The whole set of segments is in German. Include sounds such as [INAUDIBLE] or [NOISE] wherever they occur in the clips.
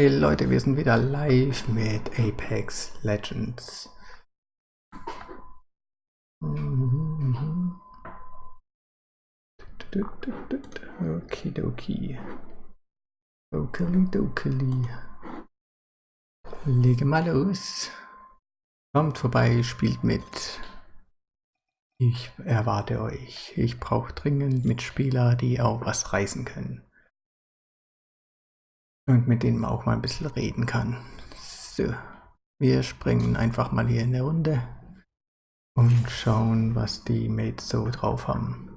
Hey Leute, wir sind wieder live mit Apex Legends. Okidoki. Okili dokili. Lege mal los. Kommt vorbei, spielt mit. Ich erwarte euch. Ich brauche dringend Mitspieler, die auch was reißen können. Und mit denen man auch mal ein bisschen reden kann. So, wir springen einfach mal hier in der Runde und schauen, was die Mates so drauf haben.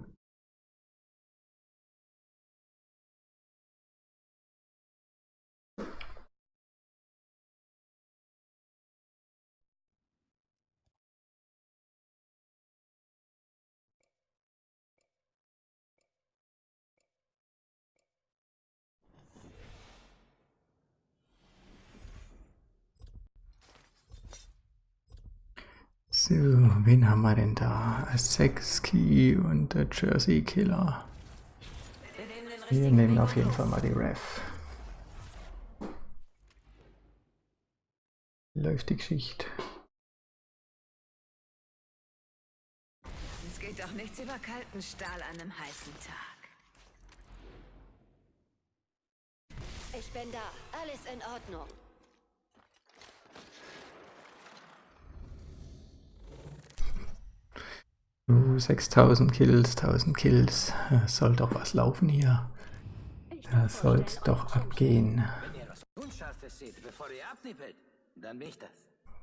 So, wen haben wir denn da? Sexkey und der Jersey Killer. Wir nehmen auf jeden Fall mal die Ref. Läuft die Geschichte. Es geht doch nichts über kalten Stahl an einem heißen Tag. Ich bin da. Alles in Ordnung. Uh, 6000 Kills, 1000 Kills. Soll doch was laufen hier. Da soll's doch abgehen.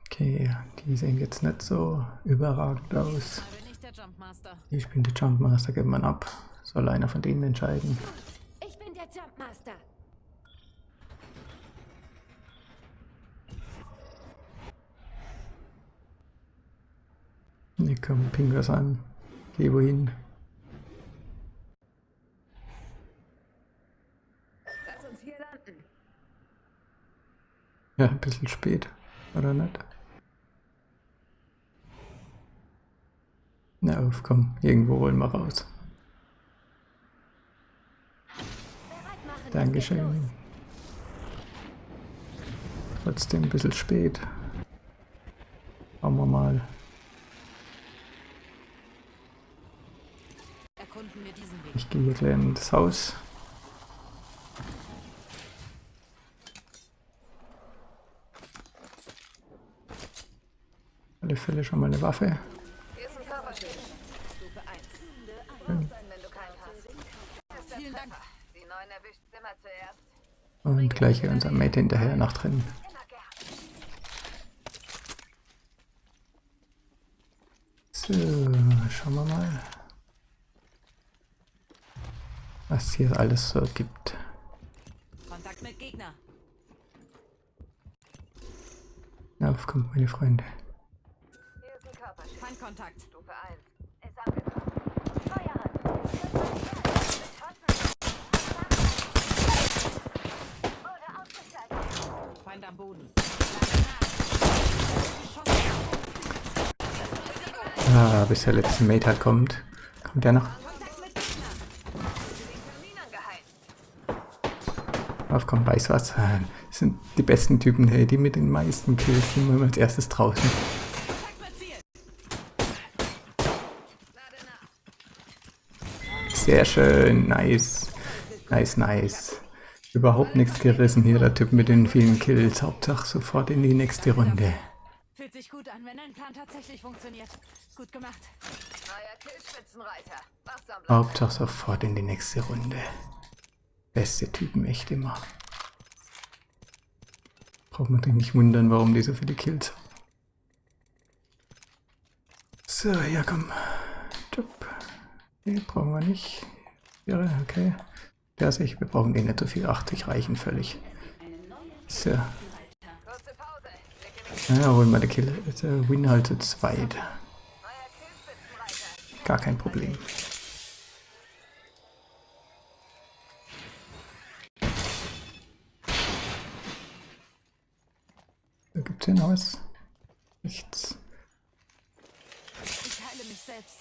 Okay, die sehen jetzt nicht so überragend aus. Ich bin der Jumpmaster, gibt man ab. Soll einer von denen entscheiden. Ich bin der Jumpmaster. Ne, komm, ping was an. Geh wohin. Lass uns hier landen. Ja, ein bisschen spät, oder nicht? Na auf, komm, irgendwo wollen wir raus. Dankeschön. Trotzdem ein bisschen spät. Schauen wir mal. Erkunden wir diesen Weg. Ich gehe hier gleich in das Haus. Alle Fälle schon mal eine Waffe. Hier ist ein Körperschutz. Stufe 1. Wenn du keinen hast. Vielen Dank. Die Neuen erwischt immer zuerst. Und gleich hier unser Mate hinterher nach drin. Immer gern. So, schauen wir mal. Was hier alles so gibt. Kontakt mit Gegner. Na, auf, kommt meine Freunde. Hier ist ein Körperschutz. Feindkontakt. Stufe 1. Ist angekommen. Feind am Boden. Ah, bis der letzte Mate halt kommt. Kommt der noch? Angeheizt. Auf, komm, weiß was. Das sind die besten Typen, hey, die mit den meisten Kills sind immer als erstes draußen. Sehr schön, nice. Nice, nice. Überhaupt nichts gerissen hier, der Typ mit den vielen Kills. Hauptsache sofort in die nächste Runde. Fühlt sich gut an, wenn ein Plan tatsächlich funktioniert. Gut gemacht. Neuer. Hauptsache sofort in die nächste Runde. Beste Typen, echt immer. Braucht man sich nicht wundern, warum die so viele Kills haben. So, ja komm. Job. Nee, brauchen wir nicht. Ja, okay. Ja, sich, wir brauchen den nicht so viel. 80 reichen völlig. So. Kurze Pause. Blicke mich. Ja, holen wir die Kill. äh, Win halt zu zweit. Gar kein Problem. Da gibt's hier noch was? Nichts.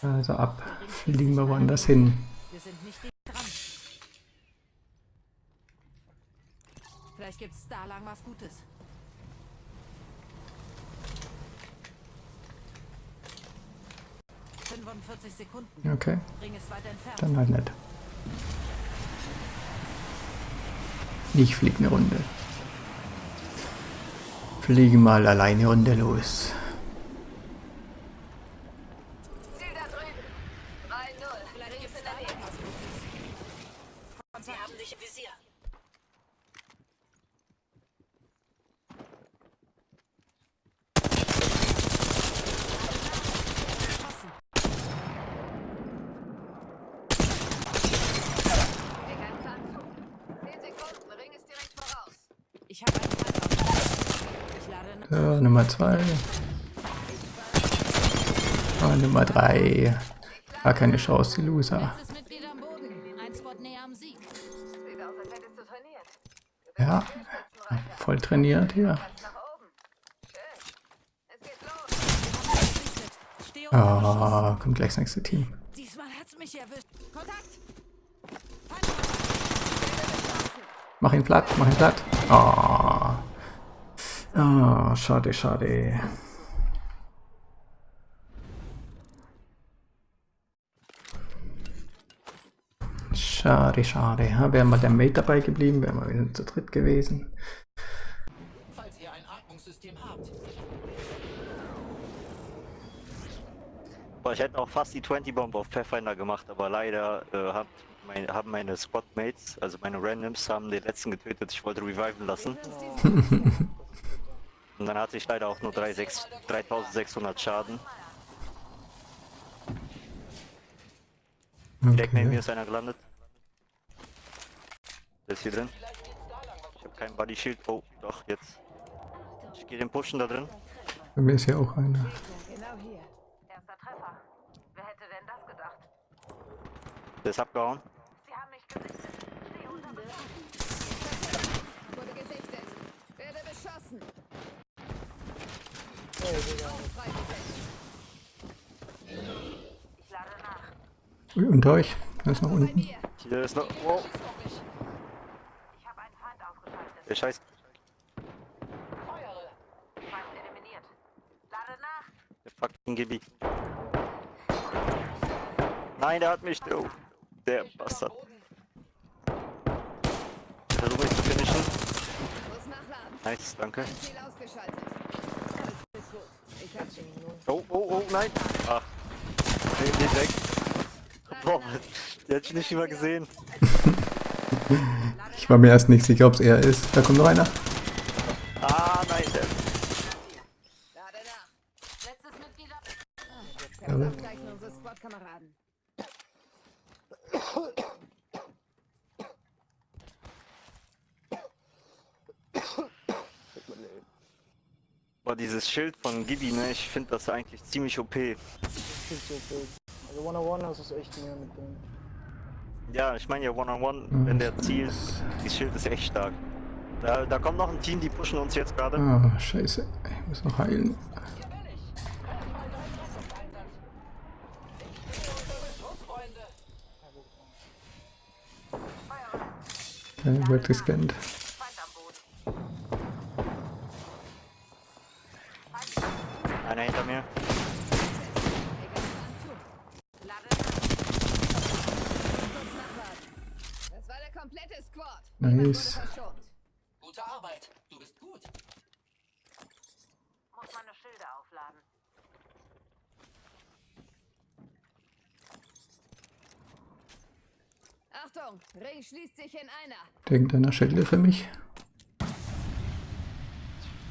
Also ab. Fliegen wir woanders hin. Vielleicht gibt's da lang was Gutes. »45 Sekunden. Okay, ist dann halt nicht. Ich flieg eine Runde. Fliege mal alleine Runde los. Ziel da drüben. 3-0. Ring ist in der Nähe. Sie haben dich im Visier. Leg einen Zahn zu. 10 Sekunden. Ring ist direkt voraus. Ich habe einen Feind Ich lade nach. So, Nummer 2. Und Nummer 3. Gar keine Chance, die Loser. Ja, voll trainiert hier. Ah, kommt gleich das nächste Team. Mach ihn platt, mach ihn platt. Ah, ah schade, schade. Schade, schade. Ja, wäre mal der Mate dabei geblieben, wären wir wieder zu dritt gewesen. falls ihr ein Atmungssystem habt. Boah, ich hätte auch fast die 20 Bomb auf Pathfinder gemacht, aber leider äh, hab mein, haben meine Squadmates, also meine Randoms, haben den letzten getötet. Ich wollte reviven lassen. [LAUGHS] [LAUGHS] Und dann hatte ich leider auch nur 3, 6, 3600 Schaden. Direkt neben mir ist einer gelandet. Der ist hier drin. Ich habe kein Body Shield. Oh, doch, jetzt. Ich gehe den pushen da drin. Bei mir ist ja auch einer. Genau hier. Erster Treffer. Wer hätte denn das gedacht? Der ist abgehauen. Sie haben mich gesichtet. Steh unter Beschuss. Wurde gesichtet. Werde beschossen. Raum freigesetzt. Ich lade nach. Ui, unter euch. Er ist noch unten. Hier ist noch. Ich ausgeschaltet. der Scheiß. Der fucking Gibi. Nein, der hat mich. Oh, der Bastard. Versuch mich zu finishen. Nice, danke. Ziel ausgeschaltet. Das ist gut. Ich hab dich. Oh, oh, oh, nein. Ach. Nee, nee, weg. Boah, der hat mich nicht mal gesehen. Ich war mir erst nicht sicher, ob es er ist. Da kommt noch einer. Ah, nein, der. Letztes Mitglied am Personalaufzeichnung unseres Squad-Kameraden. Boah, dieses Schild von Gibi, ne, ich finde das eigentlich ziemlich OP. Also One-on-One das ist echt mehr mit dem. Ja, ich meine ja One-on-One, wenn der zielt, das Schild ist echt stark. Da, da kommt noch ein Team, die pushen uns jetzt gerade. Ah, scheiße. Ich muss noch heilen. Der wird gescannt. Einer hinter mir. Nice. Gute Arbeit. Du bist gut. Muss meine Schilde aufladen. Achtung, Ring schließt sich in einer. Irgendeiner Schädel für mich.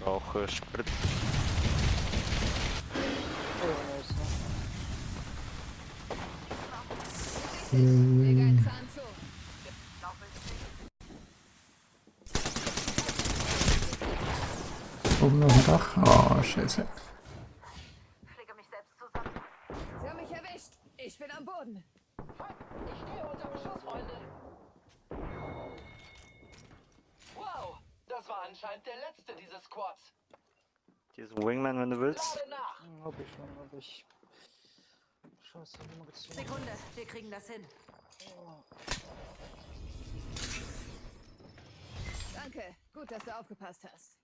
Auch äh, Sprit. Zu. Oben auf dem Dach. Oh, scheiße. Fliege mich selbst zusammen. Sie haben mich erwischt. Ich bin am Boden. Ich stehe unter Beschuss, Freunde. Wow, das war anscheinend der letzte dieses Squads. Hier ist ein Wingman, wenn du willst. Hm, Hab ich schon, hab ich. Scheiße, hab ich mal gezogen. Sekunde, wir kriegen das hin. Danke. Gut, dass du aufgepasst hast.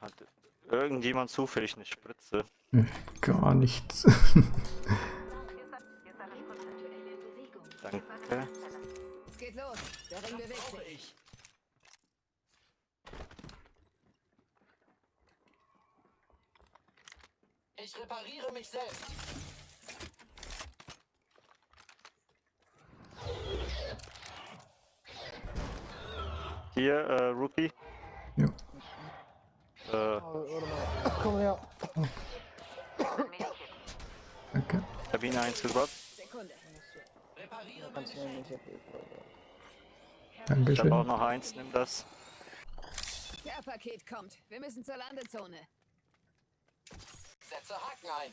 Hat irgendjemand zufällig eine Spritze? Gar nichts. Danke. Geht los. Der Ring bewegt sich. ich. Ich repariere mich selbst. Hier, äh, Rupee. ja. Äh, Oh. Komm her. Danke. Kabine 1 gedroppt. Sekunde. Repariere Kannst mich helfen. Ich habe auch Dankeschön. noch eins, nimm das. Care-Paket kommt. Wir müssen zur Landezone. Setze Haken ein.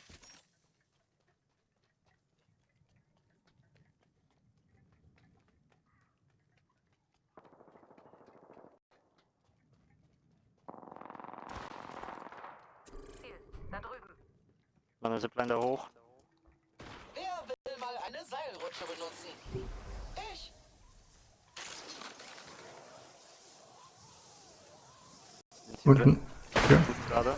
Meine Zipline da hoch. Wer will mal eine Seilrutsche benutzen? Ich. Sind hier Unten. Ja. Gerade.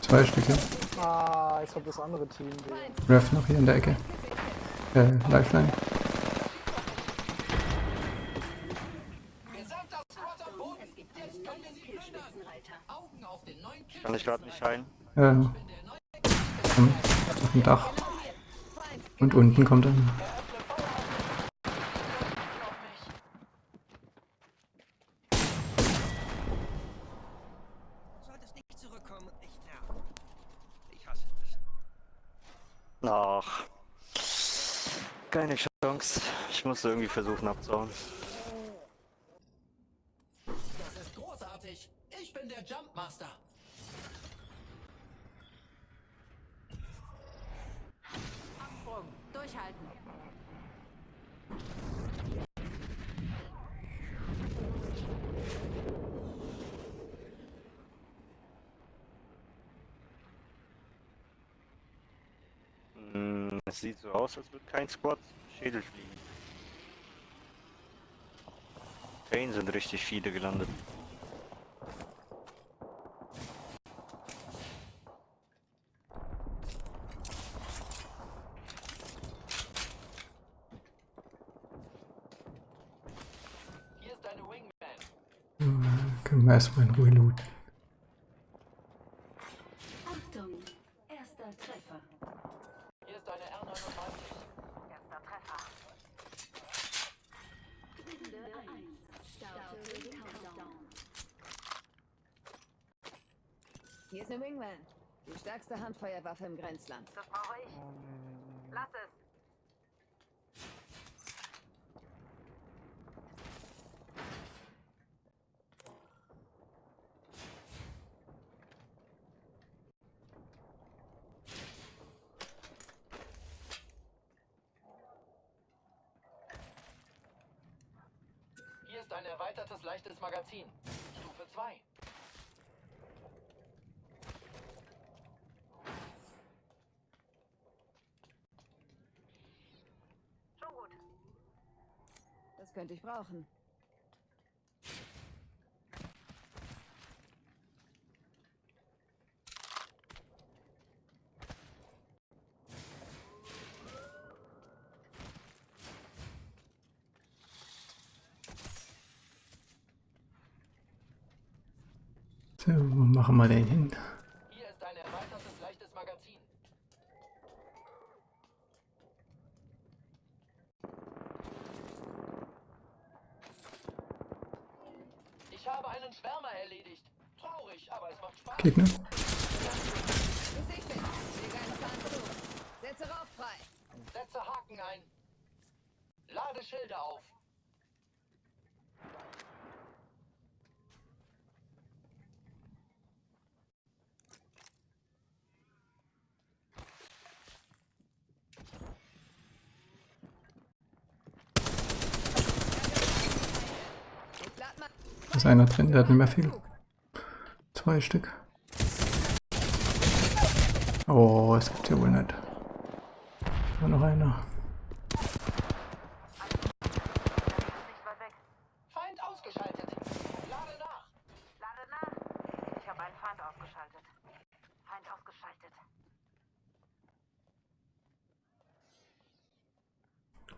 Zwei Stücke. Ah, jetzt kommt das andere Team. Ref noch hier in der Ecke. Äh, Lifeline. Gesamter Squad am Boden. Jetzt können wir sie plündern. Augen auf den neuen Kill. Kann ich gerade nicht heilen. Äh, am- auf dem Dach. Und unten kommt das. Ach. Keine Chance. Ich muss irgendwie versuchen abzuhauen. Das ist großartig. Ich bin der Jumpmaster. Absprung. Durchhalten. Hm, es sieht so aus, als würde kein Squad Schädel fliegen. Pain sind richtig viele gelandet. Hier ist deine Wingman. Können wir erstmal in Ruhe looten. Achtung, erster Treffer. Hier ist deine R99. Runde 1. Starte den Countdown. Hier ist eine Wingman. Die Handfeuerwaffe im Grenzland. Hier ist ein erweitertes leichtes Magazin. Stufe 2. Das könnte ich brauchen. So, wo machen wir den hin? Hier ist ein erweitertes leichtes Magazin. Ich habe einen Schwärmer erledigt. Traurig, aber es macht Spaß. Gegner? Besichtigt. Leg einen Zahn zu. Setze Rauch frei. Setze Haken ein. Lade Schilde auf. Einer drin, der hat nicht mehr viel. Zwei Stück. Oh, es gibt hier wohl nicht. Da noch einer. Feind ausgeschaltet. Lade nach. Lade nach. Ich habe einen Feind ausgeschaltet. Feind ausgeschaltet.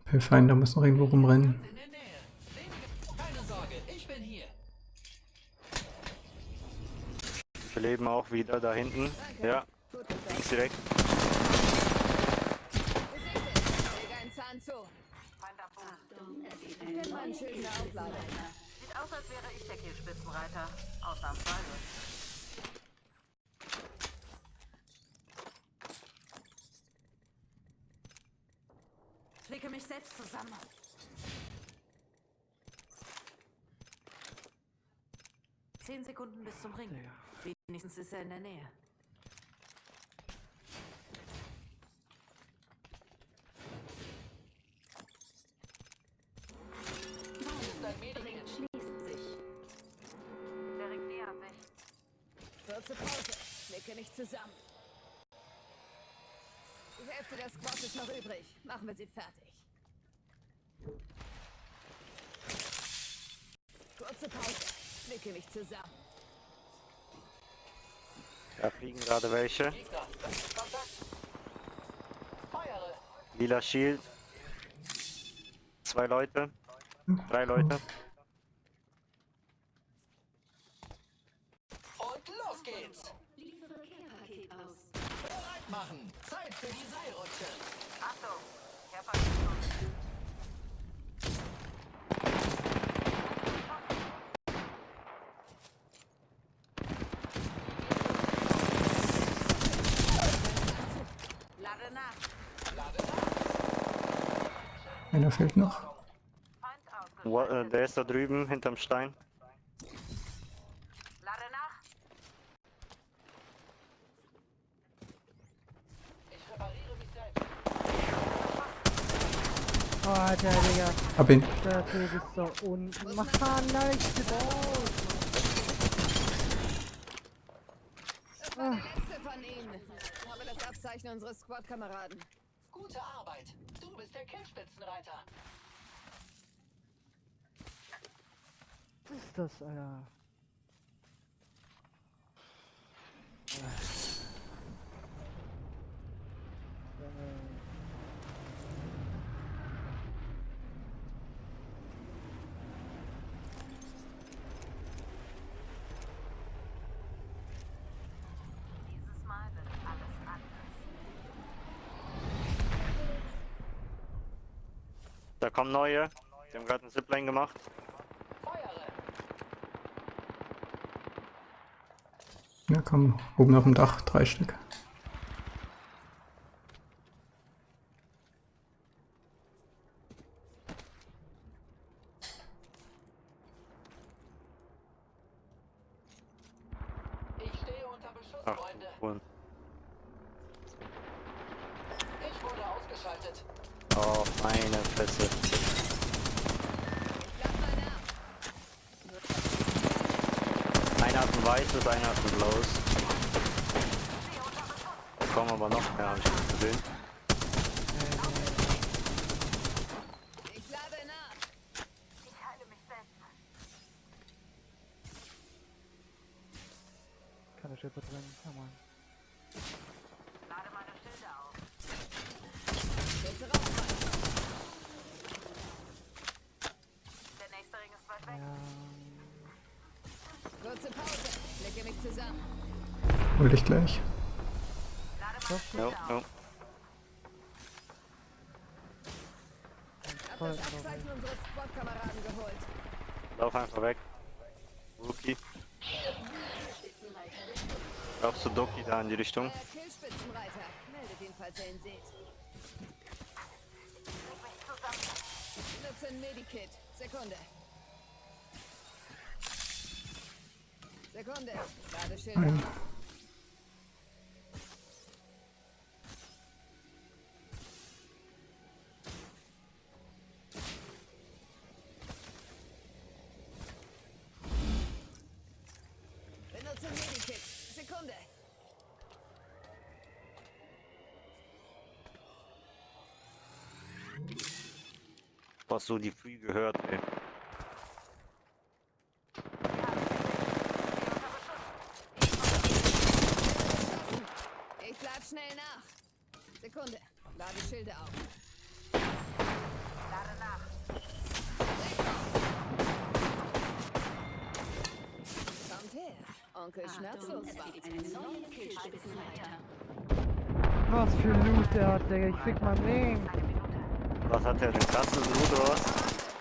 Pathfinder muss noch irgendwo rumrennen. In der Nähe. Wenige. Keine Sorge, ich bin hier. Wir leben auch wieder da hinten. Ja, Gut getan. links direkt. Ich. Sieht aus, als wäre ich der Kielspitzenreiter. Ausnahmsweise. Klicke mich selbst zusammen. Zehn Sekunden bis zum Ring. Wenigstens ist er in der Nähe. Schließt sich. Der Ring nähert sich. Kurze Pause. Klicke mich zusammen. Die Hälfte der Squad ist noch übrig. Machen wir sie fertig. Kurze Pause. Klicke mich zusammen. Da fliegen gerade welche. Lila Shield. Zwei Leute. Drei Leute. Und los geht's. Liefere Care-Paket aus. Bereit machen. Zeit für die Seilrutsche. Achtung! Kerpaket Lade nach. Einer fehlt noch. Feind ausgeschaltet. Wa- äh, Der ist da drüben hinterm Stein. Lade nach. Ich repariere mich selbst. Oh, Alter, Digga. Hab ihn. Der Typ ist so un... Mann, nein, ich bin raus. Das war der letzte von ihnen. Habe das Abzeichen unseres Squad-Kameraden. Gute Arbeit. Du bist der Killspitzenreiter. Ist das, Alter? Junge. Dieses Mal wird alles anders. Da kommen neue. Die haben gerade einen Zipline gemacht. Ja, komm, oben auf dem Dach, drei Stück. Ich stehe unter Beschuss, Ach, Freunde. cool. Ich wurde ausgeschaltet. Oh, meine Fresse. Lad mal nach. Einer hat ein weißes, einer hat ein blaues. Da kommen aber noch mehr, hab ich nicht gesehen. Ich lade nach. Ich heile mich selbst. Keine Schippe drin. Ja, Mann. Lade meine Schilde auf. Kurze Rauchweite. Der nächste Ring ist weit weg. Ja. Kurze Pause. Klicke mich zusammen. Hol dich gleich. Lade meine Schilde Jo, auf. jo. Hab Voll das Abzeichen unseres Squad-Kameraden geholt. Lauf einfach weg. Rookie. Laufst du Doki da in die Richtung? Meldet ihn, falls ihr ihn seht. Nutze ein Medikit. Sekunde. Sekunde. Ladeschild. Hast du die Free gehört, ey? Ich lad schnell nach. Sekunde. Lade Schilde auf. Lade nach. Kommt her. Onkel Schmerzlos. Was für Loot der hat, Digga. Ich fick mein Leben. Was hat der denn krasses Loot oder was?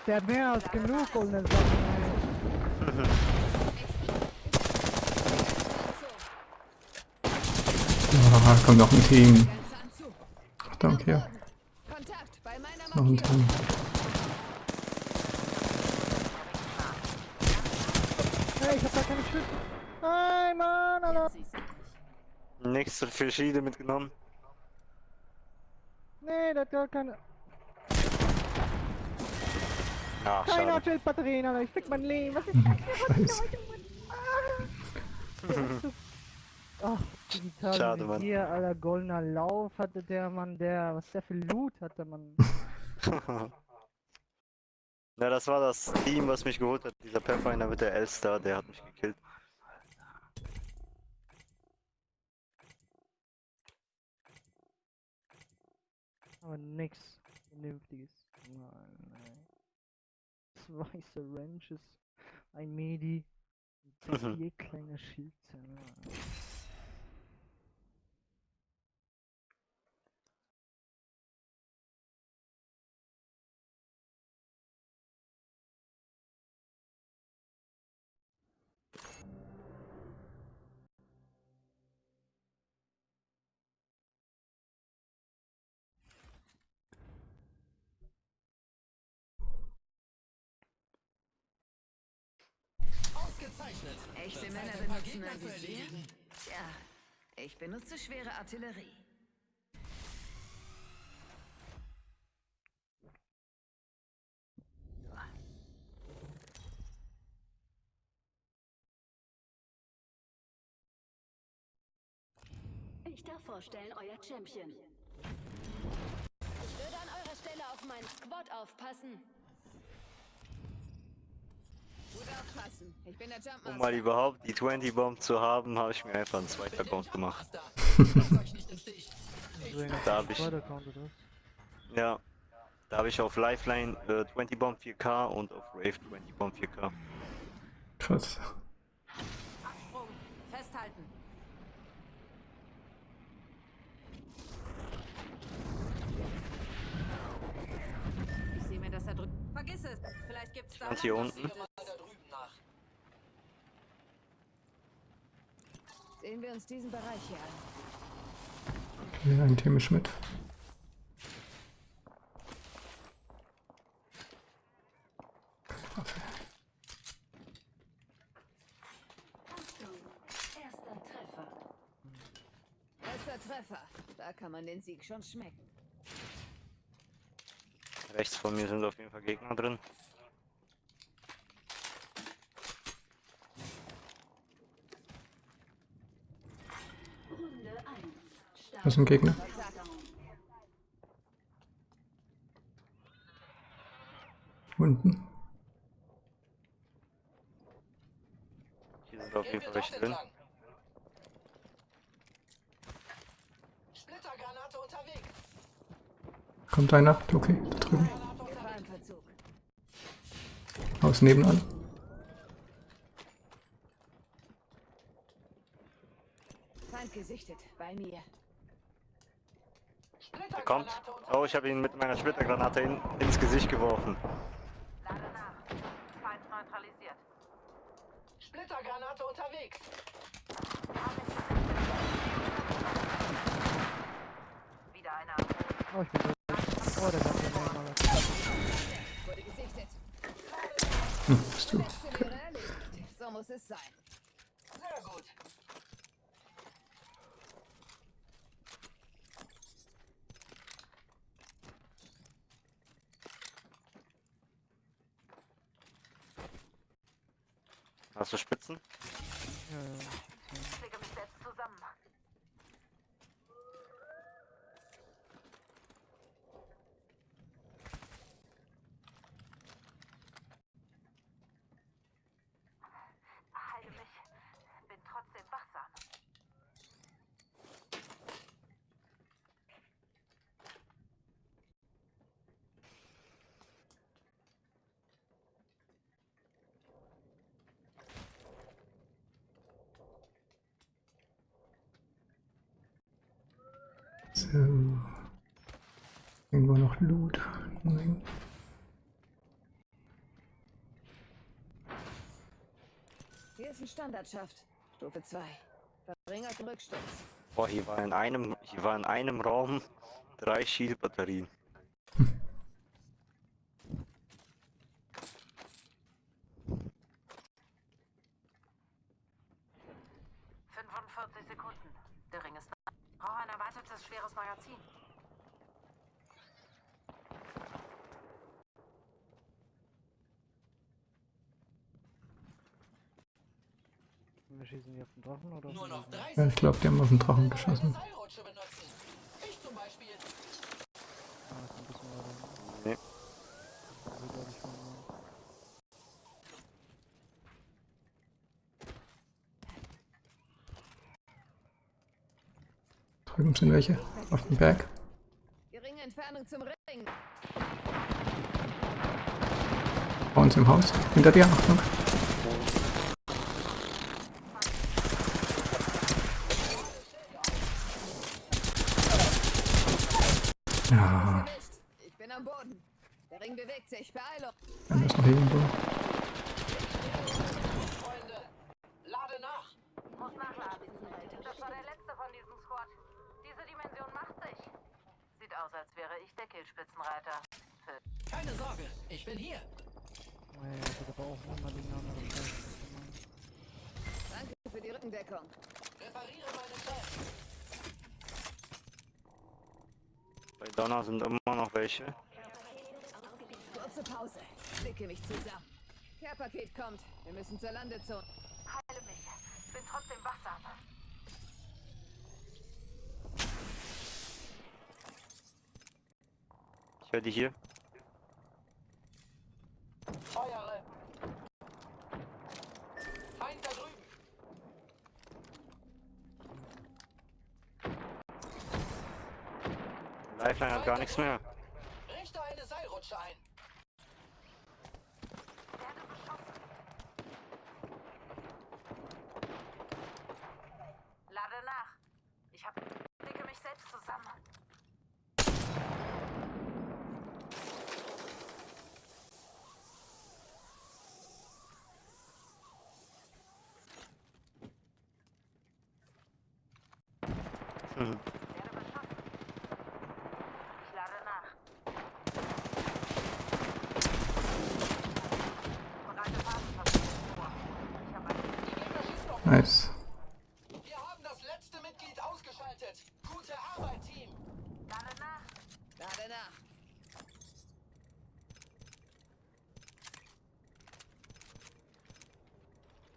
Der hat mehr als genug goldene Sachen. [LAUGHS] Ah, kommt noch ein Team. Danke. hier. Kontakt bei meiner Noch ein. Team. Hey, ich hab da keine Schüsse. Nein, Mann, Alter. Nächste verschiedene mitgenommen. Nee, der hat gar keine. Ach, Keine schade. Artillerie-Batterien, Alter. Ich fick mein Leben. Was ist das ist Scheiße. Ach, digital Schade, Mann. hier, Alter. Goldener Lauf hatte der Mann, der. Was der für Loot hatte, Mann. [LAUGHS] Ja, das war das Team, was mich geholt hat. Dieser Pathfinder mit der Elster, der hat mich gekillt. Aber nix Vernünftiges. Nein, nein. Zwei Syringes, ein Medi, und [LAUGHS] vier kleine Schildzellen. Ausgezeichnet. Echte Wird Männer benutzen ein Visier? Tja, ich benutze schwere Artillerie. Ich darf vorstellen, euer Champion. Ich würde an eurer Stelle auf meinen Squad aufpassen. Gut aufpassen. Ich bin der Um mal überhaupt die 20 Bomb zu haben, habe ich mir einfach einen zweiten Account gemacht. Da hab ich-? Ja. Da habe ich auf Lifeline äh, 20 Bomb 4K und auf Rave 20 Bomb 4K. Krass. Absprung. Festhalten. Ich sehe mir das da drüben. Vergiss es. Vielleicht gibt's da. Und hier unten. Sehe mal da drüben nach. Sehen wir uns diesen Bereich hier an. Okay, ein Treffer. Da kann man den Sieg schon schmecken. Rechts von mir sind auf jeden Fall Gegner drin. Das ist ein Gegner. Unten. Hier sind auf jeden Fall welche dort drin. entlang. Splittergranate unterwegs. Kommt einer. Okay, da drüben. Aus nebenan. Feind gesichtet. Bei mir. Kommt. Oh, ich habe ihn mit meiner Splittergranate in, ins Gesicht geworfen. Lade nach. Feind neutralisiert. Splittergranate unterwegs. Wieder einer. Oh, ich bin tot. Oh, der Alter. Wurde gesichtet. Hm, bist du. Letzte wäre erledigt. So muss es sein. Sehr gut. Hast du Spitzen? Ja, ja. Ich lege mich selbst zusammen. So. Irgendwo noch Loot. Nein. Hier ist ein Standardschaft. Stufe 2. Verringerte Rücksturz. Boah, hier war in einem, hier war in einem Raum drei Shield-Batterien. 45 Sekunden. Der Ring ist nah. Brauche ein erweitertes schweres Magazin. Wir schießen die auf den Drachen oder? Nur noch Gegner? 30 Ja, ich glaube, die haben auf den Drachen geschossen. Ich zum Beispiel. Ah, ist ein bisschen weiter. Nee. Also, glaub ich, von. Drüben sind welche. Auf dem Berg. Geringe Entfernung zum Ring. Bei uns im Haus. Hinter dir, Achtung. Ja, Erwischt. Ich bin am Boden. Der Ring bewegt sich. Beeilung. dann ist noch irgendwo. Freunde, lade nach. Muss nachladen. Das war der letzte von diesem Squad. Diese Dimension macht sich. Sieht aus, als wäre ich der Killspitzenreiter. Für Keine Sorge, ich bin hier. Naja, ich hätte aber auch nochmal die andere Scheiße. Danke für die Rückendeckung. Repariere meine Fans. Bei Donner sind immer noch welche. Kurze Pause. Blicke mich zusammen. Care-Paket kommt. Wir müssen zur Landezone. heile mich. Bin trotzdem wachsam. Ich höre die hier. Feuere. Feind da drüben. Lifeline hat gar nichts mehr. Richte eine Seilrutsche ein.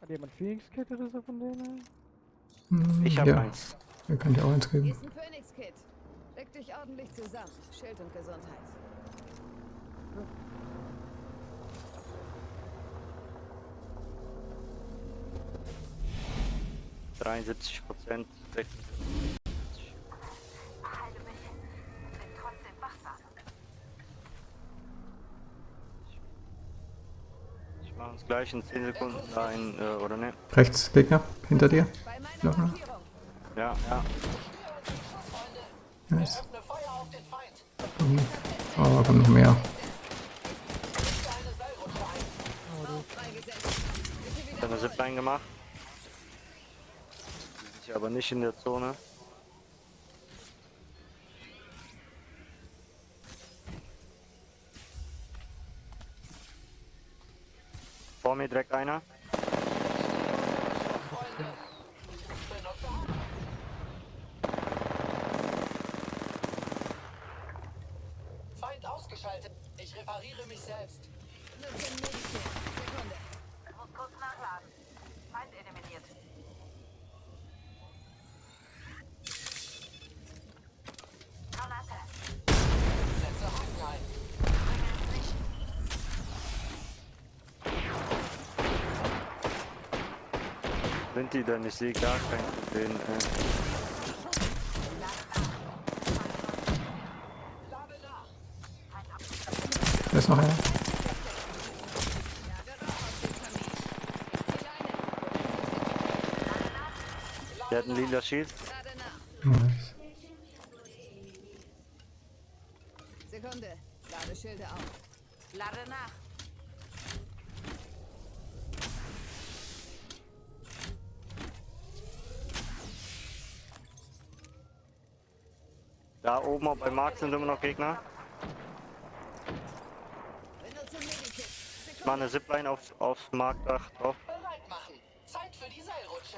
Hat jemand Phoenix Kit oder so von denen? Hm, ich habe ja. eins. Ihr könnt ja auch eins geben. Hier ist ein Phoenix Kit. Leg dich ordentlich zusammen. Schild und Gesundheit. Ja. Dreiundsiebzig Prozent, gleich in 10 Sekunden ein, äh, oder ne? Rechts, Gegner, hinter dir. Ja, ja. Nice. Öffne Feuer auf den Feind. Oh, da kommt noch mehr. Ich habe eine Zipline gemacht. Die sind hier aber nicht in der Zone. Vor mir direkt einer. Feind ausgeschaltet. Ich repariere mich selbst. Nutze ein Medikit. Sekunde. Muss kurz nachladen. Feind eliminiert. Granate. Setze Haken ein. Sind die denn? Ich sehe gar keinen von denen. Nach. Da ist noch einer. Der hat einen lila Shield. Lade nach. Nice. Sekunde. Lade Schilde auf. Lade nach. Oben auch bei Mark sind immer noch Gegner. Ich mache eine Zipline auf, auf Markdach drauf. Bereit machen. Zeit für die Seilrutsche.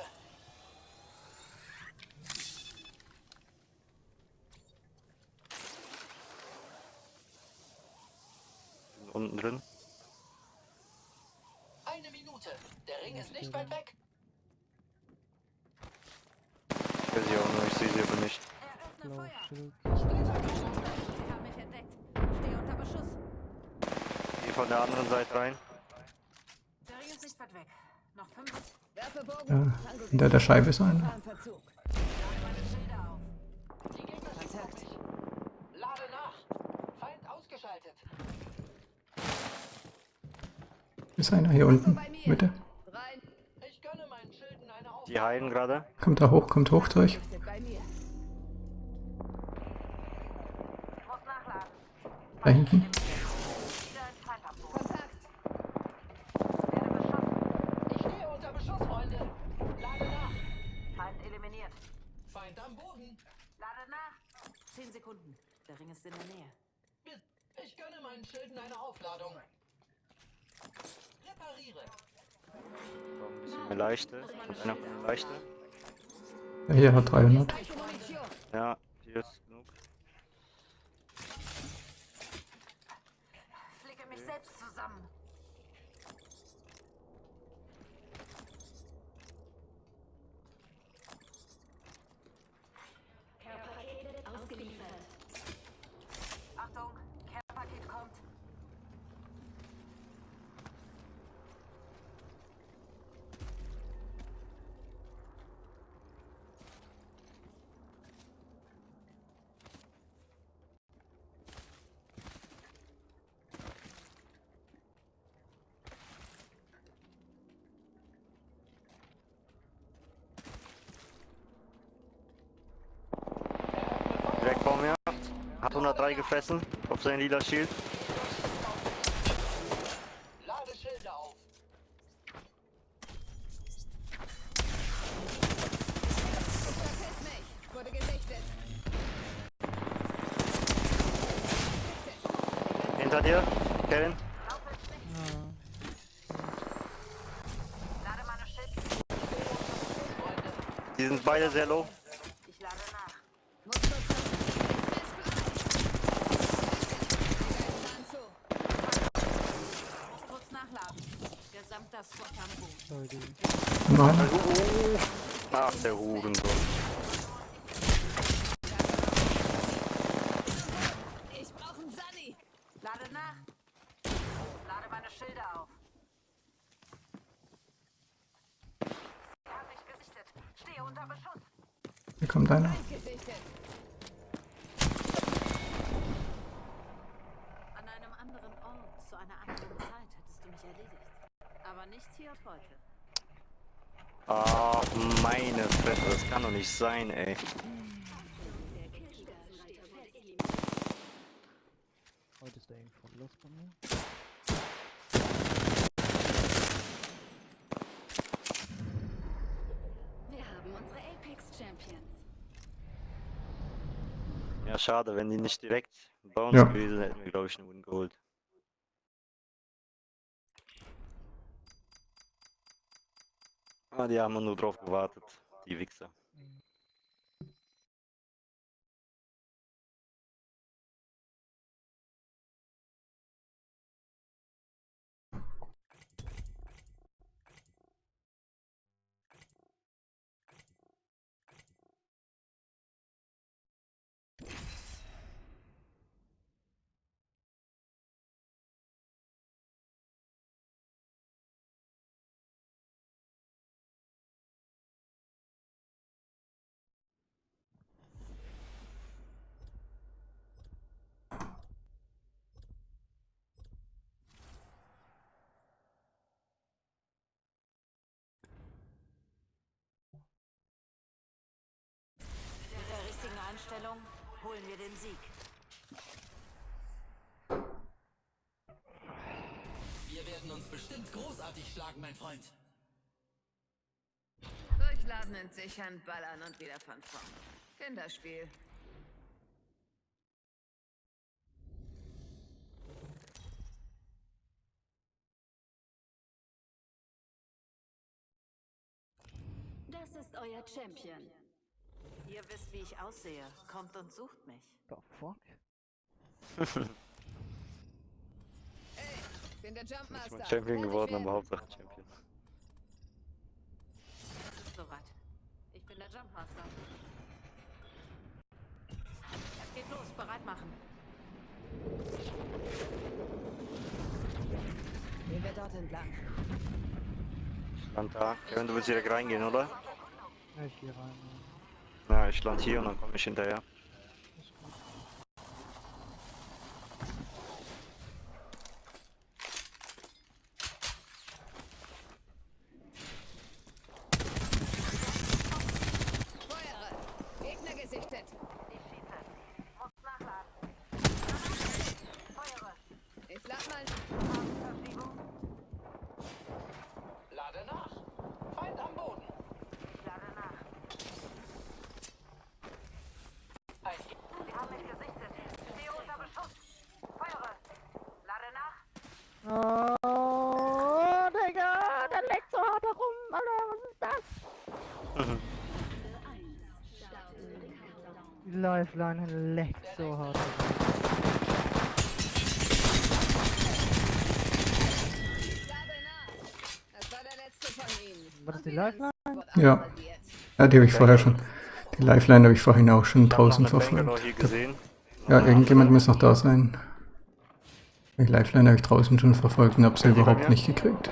Unten drin. Eine Minute. Der Ring ist nicht weit weg. Ich sehe sie auch nur, ich sehe sie aber nicht. Eröffne Blau, Feuer. Schild. Die von der anderen Seite rein. Ja, hinter der Scheibe ist einer. Ist einer hier unten. Mitte. Rein. Ich gönne meinen Schilden eine auf. Die heilen gerade. Kommt da hoch, kommt hoch durch. Richtet bei mir. Ich muss nachladen. Da hinten. Wieder ein Feind am Boden. Kontakt. Werde beschossen. Ich stehe unter Beschuss, Freunde. Lade nach. Feind eliminiert. Feind am Boden. Lade nach. Zehn Sekunden. Der Ring ist in der Nähe. Ich gönne meinen Schilden eine Aufladung. Repariere. So, ein bisschen mehr leichte. Einer leichte. Ja, hier hat 300. Leichte Munition. Ja, hier ist genug. Flicke mich selbst zusammen. Ausgeliefert. Achtung, Care-Paket kommt. Direkt vor mir. Hat 103 gefressen auf sein lila gesichtet. Hinter dir, Kevin. Lade meine Schilder. Die sind beide sehr low. Ich lade nach. Muss kurz Plan zu. Muss kurz nachladen. Gesamter Squad am Boden. Leute. Nein. Ach, der Hurensohn. Ich brauche einen Sunny. Lade nach. Lade meine Schilder auf. Sie haben mich gesichtet. Stehe unter Beschuss. Hier kommt einer. Feind gesichtet. An einem anderen Ort, zu einer anderen Zeit hättest du mich erledigt. Aber nicht hier und heute. Ach, meine Fresse, das kann doch nicht sein, ey. Heute ist der Info los bei mir. Wir haben unsere Apex Champions. Ja, schade, wenn die nicht direkt bei uns Ja. gewesen hätten wir, glaube ich, einen Win geholt. Ah, die haben nur drauf gewartet, die Wichser. Mit Aufstellung holen wir den Sieg. Wir werden uns bestimmt großartig schlagen, mein Freund. Durchladen, entsichern, ballern und wieder von vorn. Kinderspiel. Das ist euer Champion. Ihr wisst, wie ich aussehe. Kommt und sucht mich. The fuck? Ey, ich bin der Ich Jumpmaster. bin Champion geworden, aber Hauptsache Champion. Es ist soweit. Ich bin der Jumpmaster. Es geht los. Bereit machen. Gehen wir dort entlang. Stand da. Kevin, du willst direkt reingehen, oder? Ja, ich geh rein. Ich land hier und dann komme ich hinterher. Ja. Ist gut. Feuere! Gegner gesichtet! Ich schieße. Muss nachladen. Feuere. Ich lad mal. Verschiebung. Lade nach. Feind am Boden. Ich lade nach. Ein Sie haben mich gesichtet. Stehe unter Beschuss. Feuere. Lade nach. Oh, Digga, der leckt so hart herum, Alter, was ist das? Die Lifeline leckt so hart. War das die Lifeline? Ja. Ja, die habe ich vorher schon. Die Lifeline habe ich vorhin auch schon draußen verfolgt. Ja, irgendjemand muss noch da sein. Die Lifeline habe ich draußen schon verfolgt und habe sie überhaupt nicht gekriegt.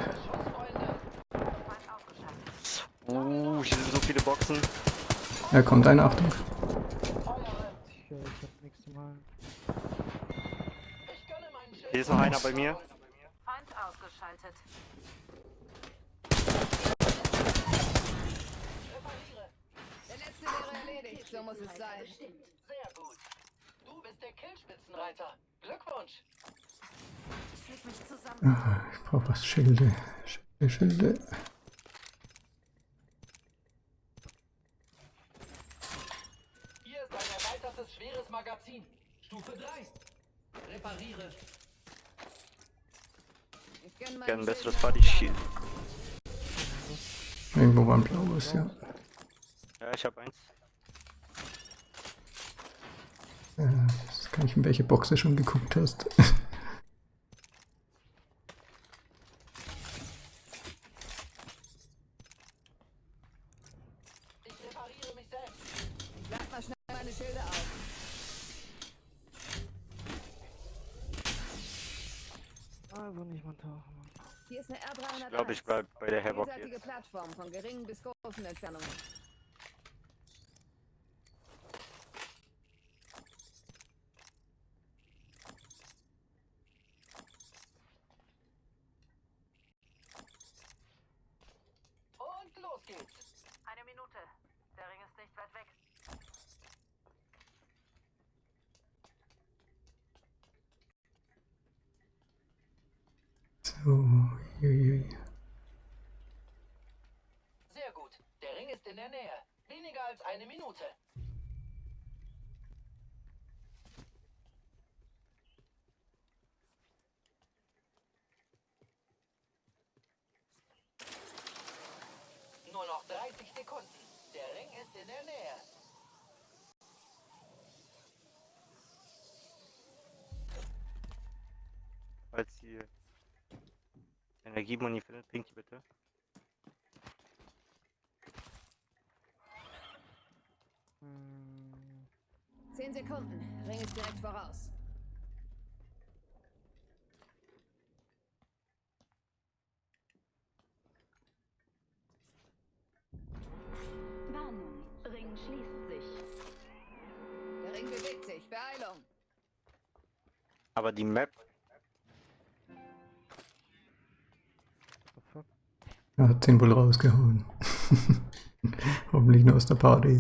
Uh, hier sind so viele Boxen. Ja, kommt eine Achtung. Ist noch einer bei mir. Feind ausgeschaltet. Der letzte wäre erledigt. So muss es sein. Sehr gut. Du bist der Killspitzenreiter. Glückwunsch. Ich flieg mich zusammen. Ah, ich brauche was. Schilde. Schilde, Schilde. Hier ist ein erweitertes schweres Magazin. Stufe 3. Repariere. Gerne ein besseres Schild Body Shield. Irgendwo war ein blaues, ja. Ja, ich habe eins. Äh, Jetzt kann ich, in welche Box du schon geguckt hast. Ich repariere mich selbst. Ich lad mal schnell meine Schilde auf. Also nicht mal tauchen, Mann. Hier ist eine R301. Ich glaube, ich bleib bei der Havoc jetzt. Plattform von geringen bis großen Entfernungen. Und los geht's. Eine Minute. Der Ring ist nicht weit weg. So, uiuiui. Sehr gut. Der Ring ist in der Nähe. Weniger als eine Minute. Nur noch 30 Sekunden. Der Ring ist in der Nähe. Falls ihr Energiemoni findet, pinkt die bitte. Hm, Zehn Sekunden. Ring ist direkt voraus. Warnung. Ring schließt sich. Der Ring bewegt sich. Beeilung. Aber die Map? Er hat den wohl rausgehauen. [LAUGHS] Hoffentlich nur aus der Party.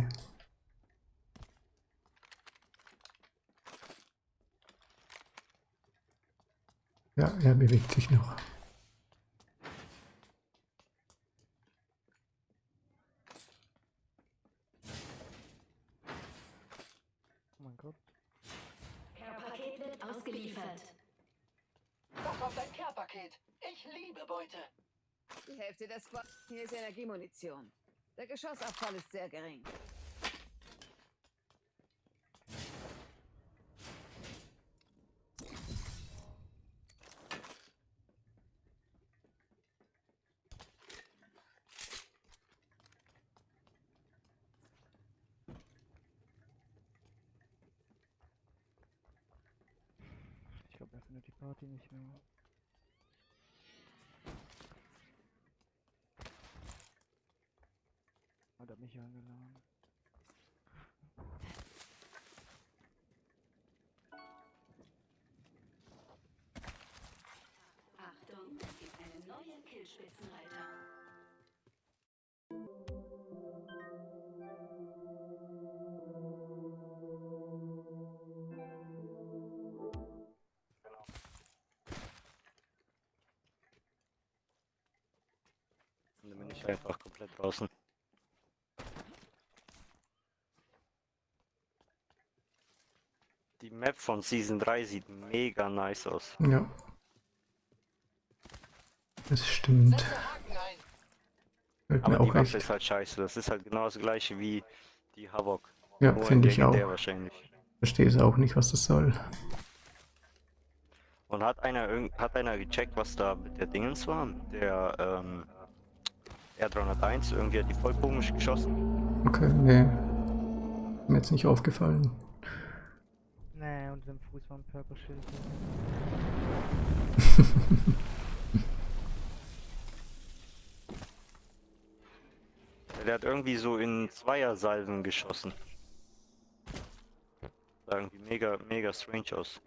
Ja, er bewegt sich noch. Oh mein Gott. Care-Paket wird ausgeliefert. Das war dein Care-Paket. Ich liebe Beute. Die Hälfte des Squads. Hier ist Energiemunition. Der Geschossabfall ist sehr gering. Nicht mehr. Hat er mich eingeladen? Achtung, es gibt einen neuen Killspitzenreiter. Ich einfach komplett draußen. Die Map von Season 3 sieht mega nice aus. Ja. Das stimmt. Aber die auch Waffe echt. ist halt scheiße. Das ist halt genau das gleiche wie die Havok. Ja, finde ich auch. wahrscheinlich. Verstehe es auch nicht, was das soll. Und hat einer irgend hat einer gecheckt, was da mit der Dingens war? Der ähm, R301, irgendwie hat die voll komisch geschossen. Okay, nee. Mir jetzt nicht aufgefallen. Nee, und dem Fuß war ein Purple Schild. Der hat irgendwie so in Zweiersalven geschossen. Sah irgendwie mega, mega strange aus.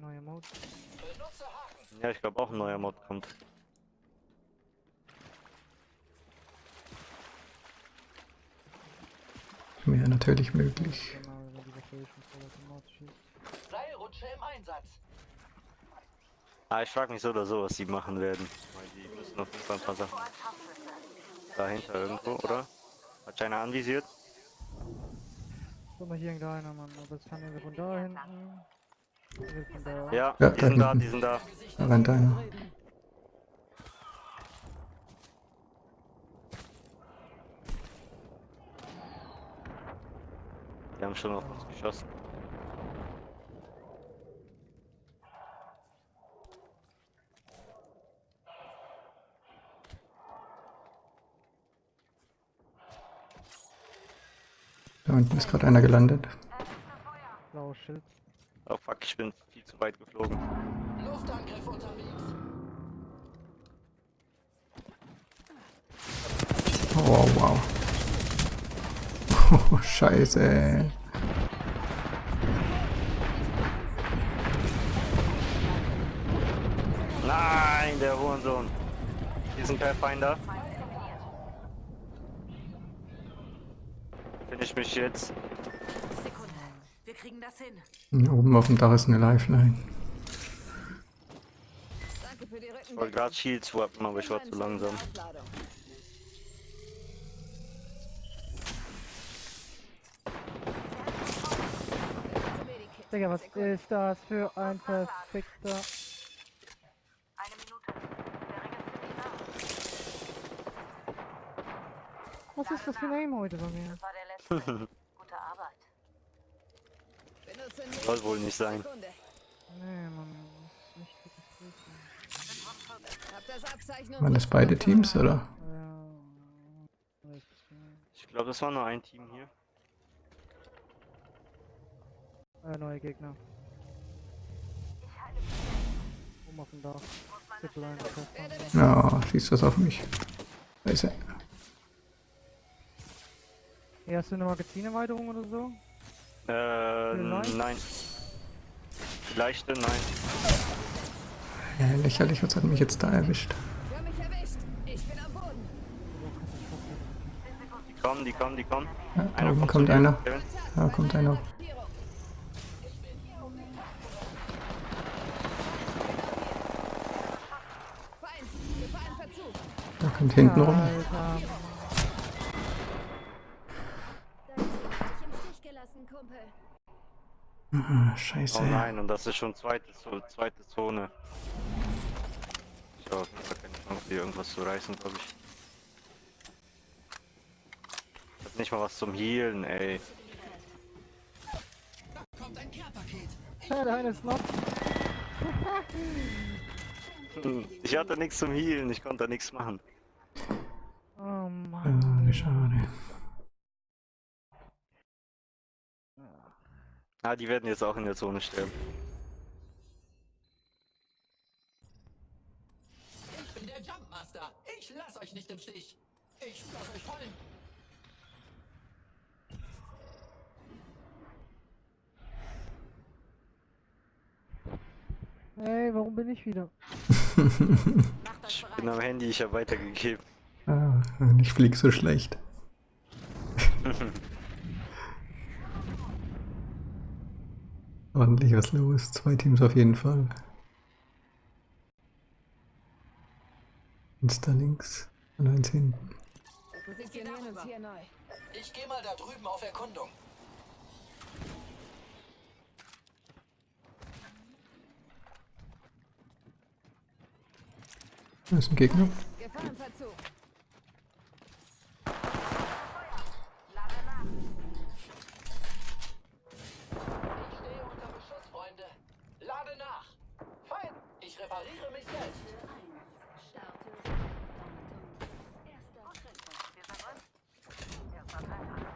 Neue Mode. Benutze Haken. Ja, ich glaube auch ein neuer Mod kommt. Wäre natürlich möglich. Seilrutsche im Einsatz. Ah, ich frage mich so oder so, was die machen werden. Weil die müssen auf jeden Fall ein paar Sachen dahinter irgendwo, oder? Hat einer anvisiert? Guck mal, hier hängt einer, Mann. Aber es kann irgendwie von da hinten. Irgendwie Von da. Ja, Ja, die sind da, die sind da. Da rennt einer. Haben schon auf uns geschossen. Da unten ist gerade einer gelandet. Blaues Schild. Oh fuck, ich bin viel zu weit geflogen. Luftangriff unterwegs. Oh, wow. [LAUGHS] Oh, scheiße. Nein, der Hurensohn. Diesen Pathfinder. Finish mich jetzt. Sekunde. Wir kriegen das hin. Hier oben auf dem Dach ist eine Lifeline. Danke für die Ich wollte gerade Shield swappen, aber ich war zu langsam. Digga, was ist das für ein perfekter... Eine Minute. Der Ring ist ziemlich nah. Was ist das für ein Aim heute bei mir? Das war der letzte. [LAUGHS] Gute Arbeit. Soll wohl nicht sein. Nee, Mann. Das ist das Waren das beide Teams, oder? Ich glaube, das war nur ein Team hier. Äh, neue Gegner. Zipline, Pfeffer. Ja, schießt was auf mich. Scheiße. Hey, hast du eine Magazinerweiterung oder so? Äh, Nein? leichte, nein. Ja, lächerlich, was hat mich jetzt da erwischt? Hast mich erwischt. Ich bin am Boden. Die kommen, die kommen, die kommen. Ja, da oben zu kommt einer. Da kommt einer. Da kommt hinten rum. Alter, Kumpel. Ah, scheiße. Oh nein, und das ist schon zweite, zweite Zone. Ich habe keine Chance, hier irgendwas zu reißen, glaube ich. Ich hab nicht mal was zum Healen, ey. Kommt ein Care-Paket. Ja, eine ist noch. [LAUGHS] Ich hatte nichts zum Healen, ich konnte da nichts machen. Oh Mann. Ah, schade. Ah, die werden jetzt auch in der Zone sterben. Ich bin der Jumpmaster. Ich lass euch nicht im Stich. Ich lass euch fallen. Ey, warum bin ich wieder? Ich bin am Handy, ich habe weitergegeben. Ah, ich flieg so schlecht. [LAUGHS] Ordentlich was los. Zwei Teams auf jeden Fall. Eins da links und eins hinten. Wir positionieren uns hier neu. Ich gehe mal da drüben auf Erkundung. Da ist ein Gegner. Gefahrenverzug. Ich stehe unter Beschuss, Freunde. Lade nach. Feind. Ich repariere mich selbst. Wir sind drin. Erster Treffer.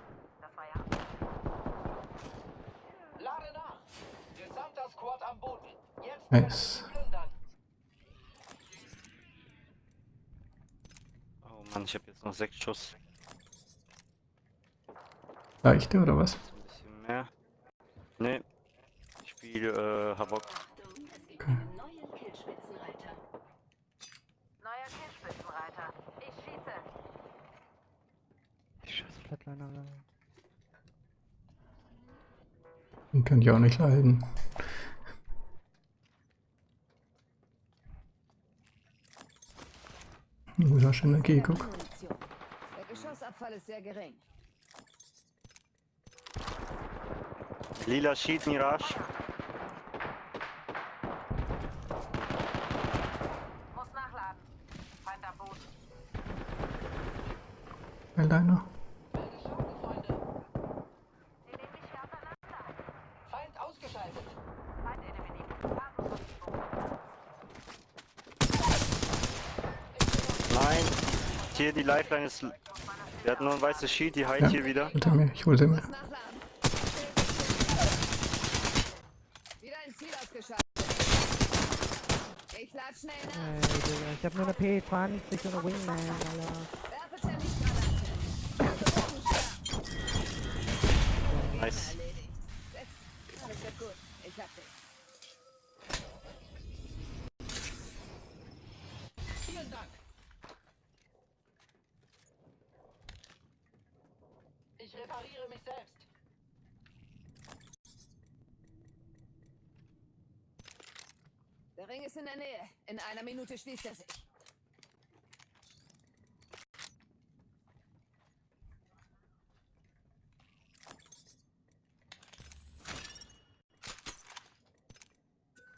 Das war ja. Lade nach. Gesamter Squad am Boden. Jetzt Nice. Oh Mann, ich habe jetzt noch sechs Schuss. Leichte oder was? Ein bisschen mehr. Nee. Ich spiele äh, Havok. Neue Killspitzenreiter. Neuer Killspitzenreiter. Ich schieße. Flatliner. Den kann ich auch nicht leiden. Guter Energie, guck. Munition. Der Geschossabfall ist sehr gering. Lila Sheet Mirage. Muss nachladen. Feind am Boden. Weil deiner. Werde schauen, Freunde. Sie nehmen mich hier auseinander. Feind ausgeschaltet. Feind eliminiert. Basisverschiebung. Nein. Hier die Lifeline ist. Der hat nur ein weißes Sheet, die heilt Ja. hier wieder. Hinter mir, ich hol sie mir. Ausgeschaltet. Ich lad schnell nach. Ey, Digga, ich hab nur eine P20 und eine Wingman, Alter. Nice. Erledigt. Setz. Alles wird gut. Ich hab dich. Vielen Dank. Ich repariere mich selbst. Der Ring ist in der Nähe. In einer Minute schließt er sich.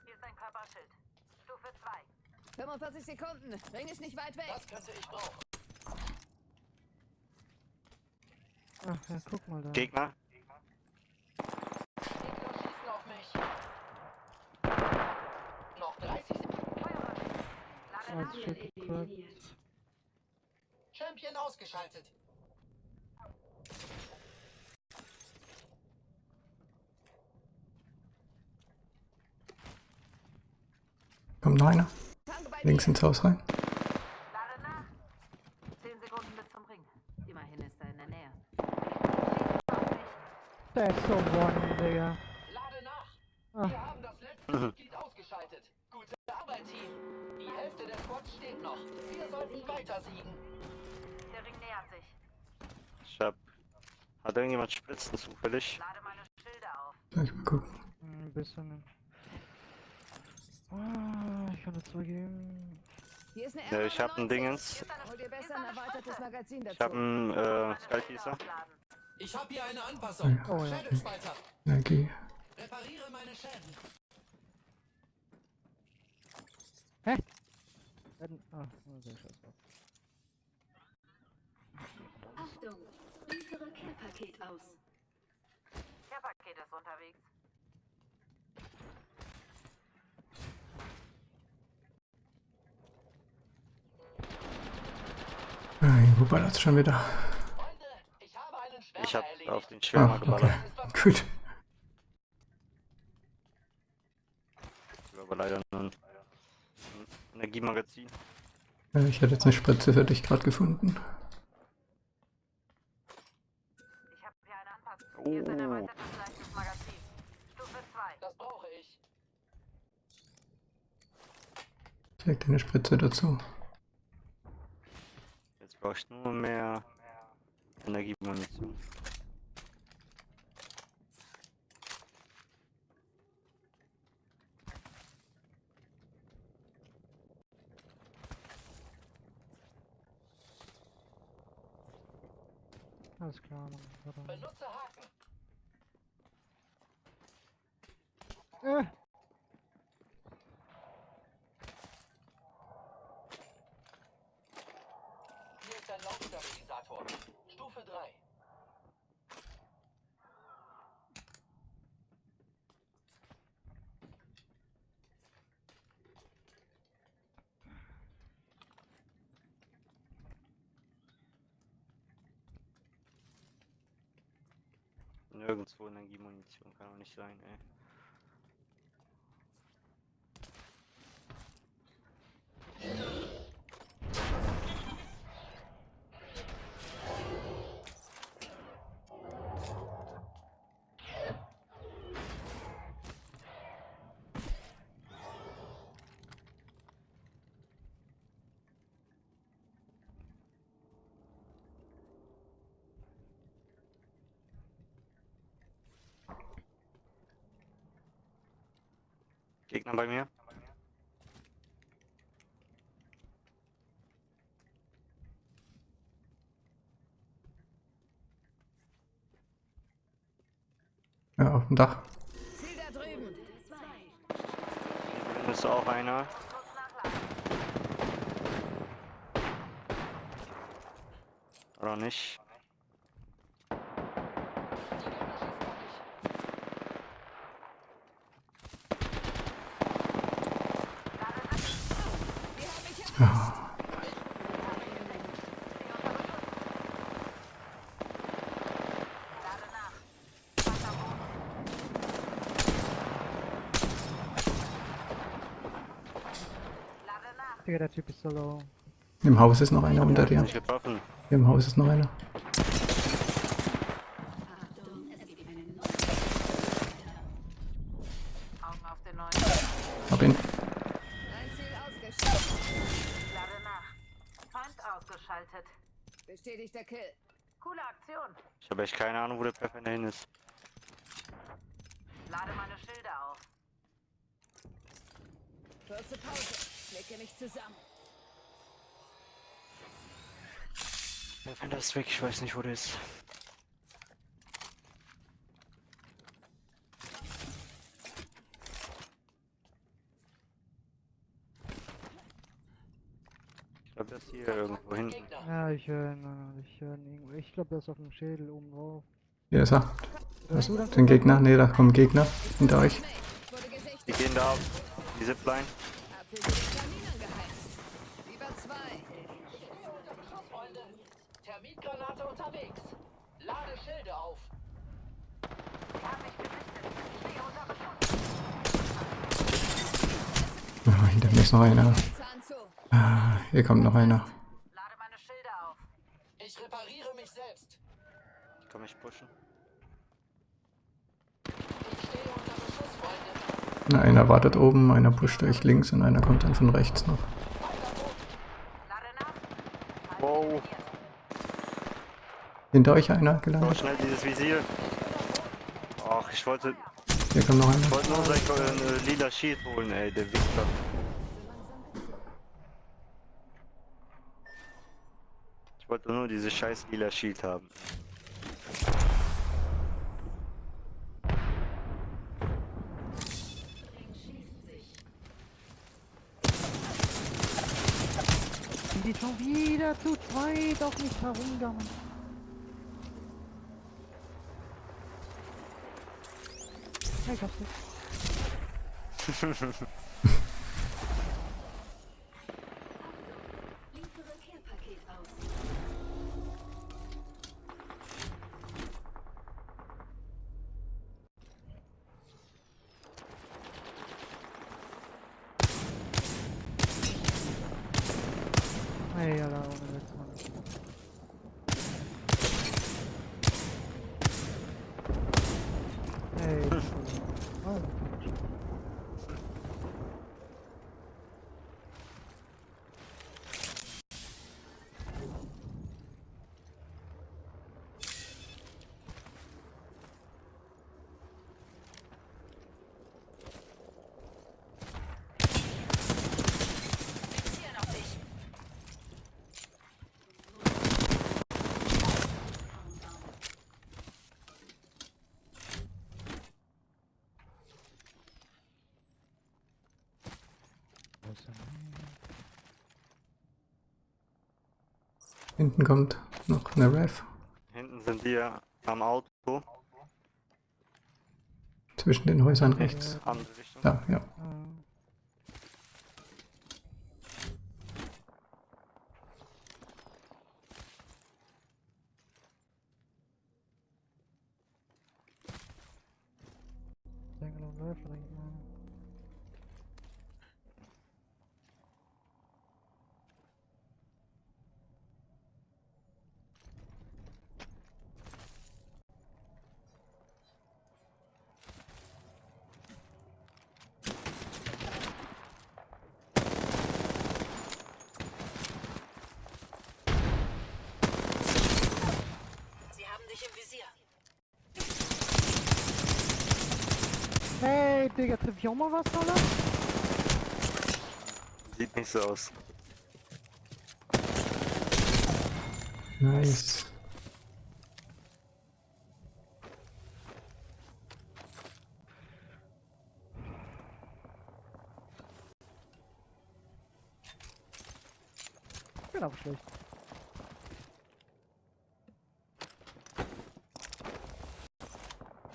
Hier ist ein Körperschild. Stufe 2. 45 Sekunden. Ring ist nicht weit weg. Das könnte ich brauchen. Ach, ja, guck mal da. Gegner schießen auf mich. Noch 30 Sekunden. Feuerwehr. Lade Ah, nach. shit, Eliminiert. Ausgeschaltet. Kommt noch einer. Links ins Haus rein. Spritzen zufällig? Lade meine Schilde auf. Soll ich mal gucken. Hm, Ein bisschen. Ah, ich kann das zwei geben. Hier ist eine Ja, ich hab ein R99. Dingens. Ein dazu. Ich hab einen äh, Skyfeaster. Ich habe hier eine Anpassung. Oh ja. Schädelspalter. Energie. repariere meine Schäden. Werden- Ah, oh, sehr scheiß drauf. Achtung, liefere Care-Paket aus. Der Paket ist unterwegs. Wo ballert's schon wieder? Freunde, ich habe einen Schwärmer Ich hab erledigt. auf den Schwärmer Ah, geballert. okay. Gut. Aber leider nur ein Energiemagazin. Ich hätte jetzt eine Spritze für dich gerade gefunden. Ich habe hier Anpassung. Hier ist ein Oh. erweitertes leichtes Magazin. Stufe 2. Das brauche ich. Ich leg dir eine Spritze dazu. Jetzt brauche ich nur mehr Energiemunition. Alles klar. Benutze Haken. Hier ist ein Lautstabilisator. Stufe 3. Nirgendwo Energiemunition kann auch nicht sein, ey. Gegner bei mir. Ja, auf dem Dach. Ziel da drüben. Drin ist auch einer. Oder nicht? Der Typ ist so low. Im Haus ist noch einer unter dir. Im Haus ist noch einer. Achtung, es gibt einen neuen Augen auf den neuen. Hab ihn. Ein Ziel ausgeschaltet. Lade nach. Feind ausgeschaltet. Bestätigter Kill. Coole Aktion. Ich habe echt keine Ahnung, wo der Pathfinder hin ist. Lade meine Schilder auf. Kurze Pause. Klicke mich zusammen. Pathfinder ist weg, ich weiß nicht, wo der ist. Ich glaube, der ist hier irgendwo hinten. Ja, ich höre ihn. Ich höre ihn irgendwo. Ich glaube, der ist auf dem Schädel oben drauf. Hier ist er. Hörst du das? Den Gegner. Ne, da kommen Gegner hinter euch. Die gehen da auf die Zipline. Abhilfe Kamin angeheizt. Über zwei. Unter Beschuss, Freunde. Termitgranate unterwegs. Lade Schilde auf. Sie haben mich gesichtet. Ich stehe unter Beschuss. Ah, hinter mir ist noch einer. Ah, hier kommt noch einer. Lade meine Schilder auf. Ich repariere mich selbst. Ich kann mich pushen. Ich stehe unter Beschuss, Freunde. Na, einer wartet oben, einer pusht euch links und einer kommt dann von rechts noch. Hinter euch einer gelandet? So, schnell dieses Visier. Ach, ich wollte... Hier kommt noch einer. Ich wollte nur sein äh, lila Shield holen, ey, der Wichser. Ich wollte nur dieses scheiß lila Shield haben. Sind die schon wieder zu zweit auf mich herumgammeln? Ja, ich hab's nicht. Liefere Care-Paket aus. Ey, Alter, ohne Witz, Mann. Ey, Alter. Hinten kommt noch eine Rev. Hinten sind die am Auto. Zwischen den Häusern rechts. Da, ja. Ähm, Single und Läufer da hinten. Sie haben dich im Visier. Hey, Ich auch mal was, oder? Sieht nicht so aus. Nice. Ich bin aber schlecht.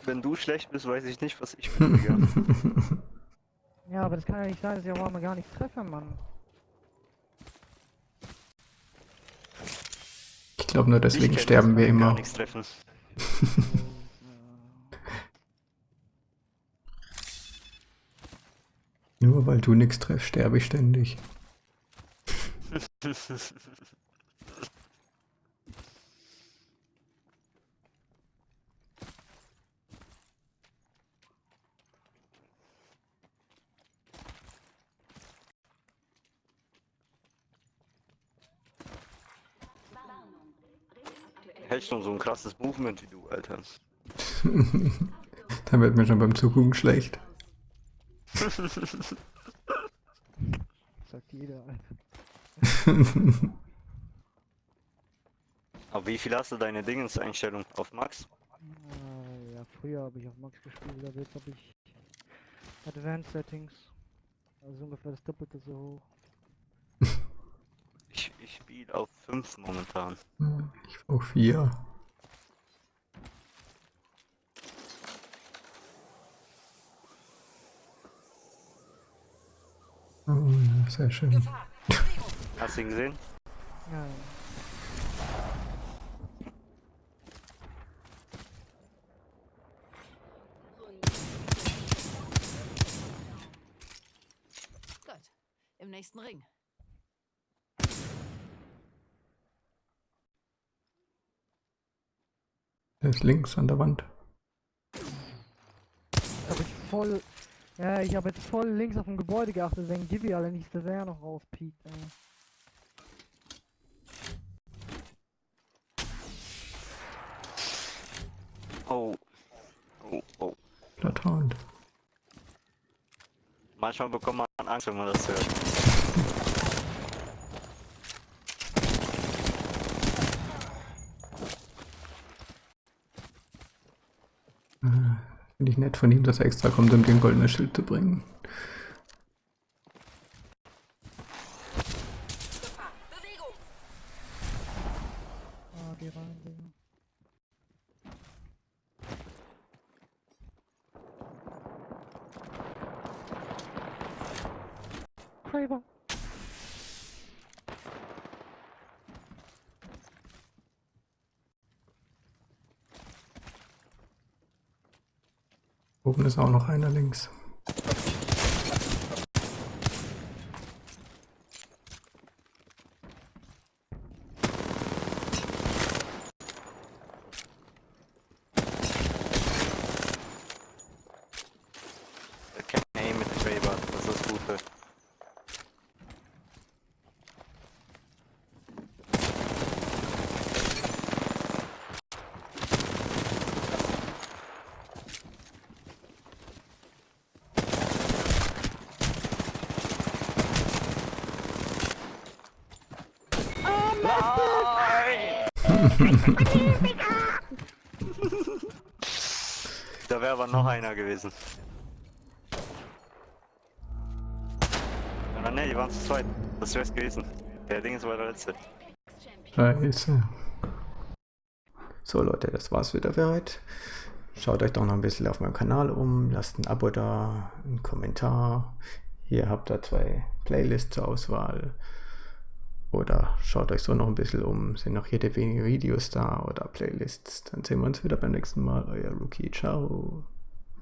Wenn du schlecht bist, weiß ich nicht, was ich [LAUGHS] bin, Digga. Ja, aber das kann ja nicht sein, dass ich auch mal gar nichts treffe, Mann. Ich glaube nur deswegen sterben wir Gar immer. nichts treffen. [LAUGHS] Nur weil du nichts treffst, sterbe ich ständig. [LAUGHS] Schon so ein krasses Movement wie du, Alter. [LAUGHS] Dann wird mir schon beim Zugucken schlecht. [LAUGHS] Sagt jeder, [LAUGHS] Alter. Aber wie viel hast du deine Dingenseinstellung auf Max? Äh, ja, früher habe ich auf Max gespielt, aber jetzt habe ich Advanced Settings. Also ungefähr das Doppelte so hoch. Ich, spiele auf 5 momentan. Ich auf vier. Oh, ja, sehr schön. Hast du ihn gesehen? Ja. Gut. Im nächsten Ring. Der ist links an der Wand. Ich habe jetzt voll. Ja, ich habe jetzt voll links auf dem Gebäude geachtet, wenn Gibby alle nicht, dass er noch rauspiekt, ey. Oh. Oh, oh. Bloodhound. Manchmal bekommt man Angst, wenn man das hört. Nett von ihm, dass er extra kommt, um dir ein goldenes Schild zu bringen. Bewegung! Lobby rein, Digga. Kraber. Oben ist auch noch einer links. Kein Aim mit dem Raver, das ist das Gute. Da wäre aber noch einer gewesen. Aber ne, die waren zu zweit. Das wär's gewesen. Der Ding war der letzte. Scheiße. So Leute, das war's wieder für heute. Schaut euch doch noch ein bisschen auf meinem Kanal um, lasst ein Abo da, einen Kommentar. Hier habt ihr zwei Playlists zur Auswahl. Oder schaut euch so noch ein bisschen um, sind noch jede wenige Videos da oder Playlists. Dann sehen wir uns wieder beim nächsten Mal. Euer Rookie, ciao.